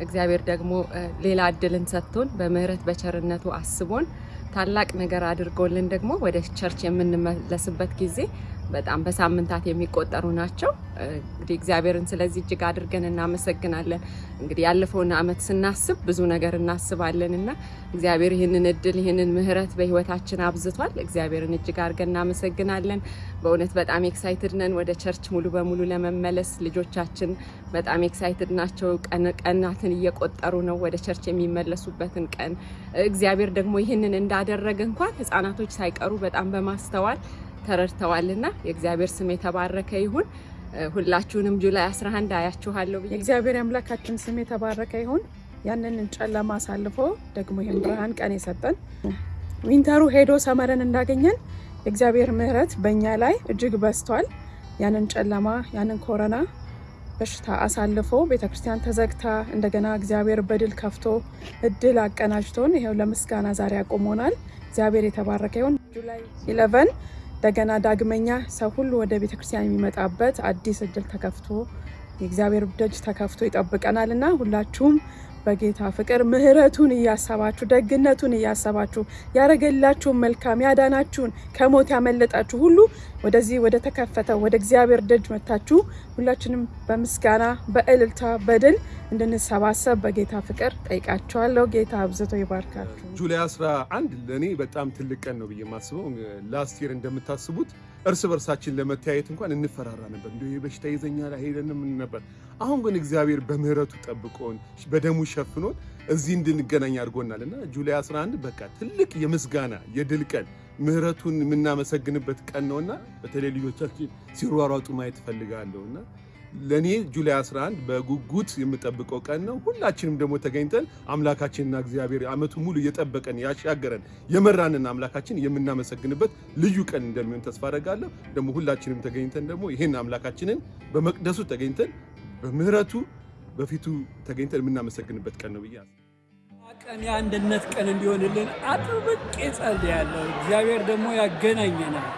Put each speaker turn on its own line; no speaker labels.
እግዚአብሔር ደግሞ ሌላ እድልን ሰጥቶን በምህረት በቸርነቱ አስቦን ታላቅ ነገር አድርጎልን ደግሞ ወደ church የምንመለስበት ጊዜ በጣም በሳምንታት የሚቆጠሩ ናቸው። እንግዲህ እግዚአብሔርን ስለዚህ እጅግ አድርገን እናመሰግናለን። እንግዲህ ያለፈውን ዓመት ስናስብ ብዙ ነገር እናስባለን እና እግዚአብሔር ይህንን እድል ይህንን ምህረት በህይወታችን አብዝቷል። እግዚአብሔርን እጅግ አድርገን እናመሰግናለን። በእውነት በጣም excited ነን ወደ church ሙሉ በሙሉ ለመመለስ። ልጆቻችን በጣም excited ናቸው። ቀናትን እየቆጠሩ ነው ወደ church የሚመለሱበትን ቀን። እግዚአብሔር ደግሞ ይህንን እንዳደረገ እንኳን ህጻናቶች ሳይቀሩ በጣም በማስተዋል ተረድተዋልና የእግዚአብሔር ስም የተባረከ ይሁን። ሁላችሁንም July 11 አያችኋለሁ ብዬ
የእግዚአብሔር አምላካችን ስም የተባረከ ይሁን። ያንን ጨለማ አሳልፎ ደግሞ ይህን ብርሃን ቀን የሰጠን winter ኡ ሄዶ summer ን እንዳገኘን የእግዚአብሔር ምሕረት በእኛ ላይ እጅግ በዝቷል። ያንን ጨለማ ያንን ኮረና በሽታ አሳልፎ ቤተክርስቲያን ተዘግታ እንደገና እግዚአብሔር በድል ከፍቶ እድል አቀናጅቶን ይኸው ለምስጋና ዛሬ አቆሞናል። እግዚአብሔር የተባረከ ይሁን። ጁላይ ኢለቨን እንደገና ዳግመኛ ሰው ሁሉ ወደ ቤተክርስቲያን የሚመጣበት አዲስ እድል ተከፍቶ የእግዚአብሔር ደጅ ተከፍቶ ይጠብቀናል እና ሁላችሁም በጌታ ፍቅር ምሕረቱን እያሰባችሁ ደግነቱን እያሰባችሁ ያረገላችሁን መልካም ያዳናችሁን ከሞት ያመለጣችሁ ሁሉ ወደዚህ ወደ ተከፈተ ወደ እግዚአብሔር ደጅ መታችሁ ሁላችንም በምስጋና በእልልታ በድል እንድንሰባሰብ በጌታ ፍቅር ጠይቃችኋለሁ። ጌታ አብዝቶ ይባርካችሁ።
ጁላይ 11 ለእኔ በጣም ትልቅ ቀን ነው ብዬ የማስበው ላስት ይር እንደምታስቡት እርስ በርሳችን ለመተያየት እንኳን እንፈራራ ነበር። እንዲ በሽታ ይዘኛል አይሄደንም ነበር። አሁን ግን እግዚአብሔር በምህረቱ ጠብቆን በደሙ ሸፍኖን እዚህ እንድንገናኝ አድርጎናል እና ጁላይ 11 በቃ ትልቅ የምስጋና የድል ቀን ምህረቱን የምናመሰግንበት ቀን ነውና በተለይ ልጆቻችን ሲሯሯጡ ማየት እፈልጋለሁ እና ለእኔ ጁላይ 11 በጉጉት የምጠብቀው ቀን ነው። ሁላችንም ደግሞ ተገኝተን አምላካችንና እግዚአብሔር ዓመቱ ሙሉ እየጠበቀን ያሻገረን የመራንን አምላካችን የምናመሰግንበት ልዩ ቀን እንደሚሆን ተስፋ አደርጋለሁ። ደግሞ ሁላችንም ተገኝተን ደግሞ ይህን አምላካችንን በመቅደሱ ተገኝተን በምህረቱ በፊቱ ተገኝተን የምናመሰግንበት ቀን ነው ብዬ
ቀን የአንድነት ቀን እንዲሆንልን አጥብቄ ጸልያለሁ። እግዚአብሔር ደግሞ ያገናኘናል።